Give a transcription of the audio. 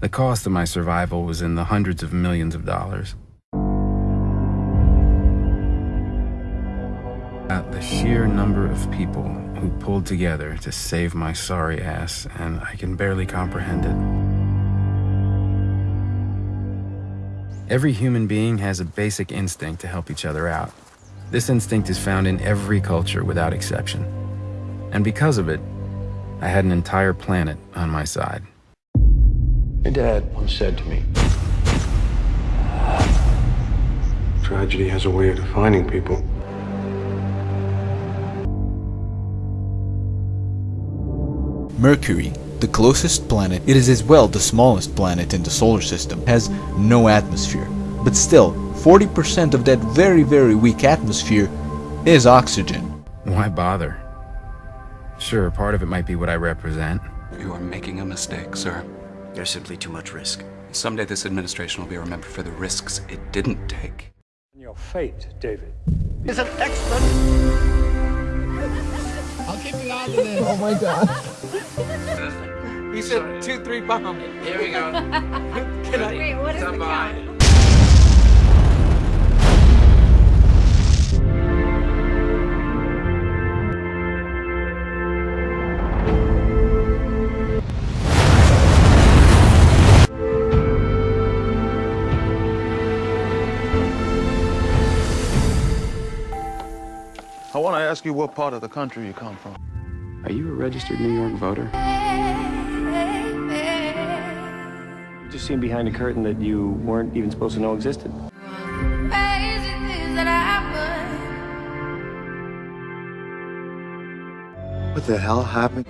The cost of my survival was in the hundreds of millions of dollars. At the sheer number of people who pulled together to save my sorry ass, and I can barely comprehend it. Every human being has a basic instinct to help each other out. This instinct is found in every culture without exception. And because of it, I had an entire planet on my side. My dad once said to me, Tragedy has a way of defining people. Mercury, the closest planet, it is as well the smallest planet in the solar system, has no atmosphere. But still, 40% of that very very weak atmosphere is oxygen. Why bother? Sure, part of it might be what I represent. You are making a mistake, sir. There's simply too much risk. Someday this administration will be remembered for the risks it didn't take. Your fate, David. Is an excellent. I'll keep you out of this. Oh my god. He said two, three bomb. Here we go. Can I? Wait, what is the count? I want to ask you what part of the country you come from. Are you a registered New York voter? You just seen behind a curtain that you weren't even supposed to know existed. What the hell happened?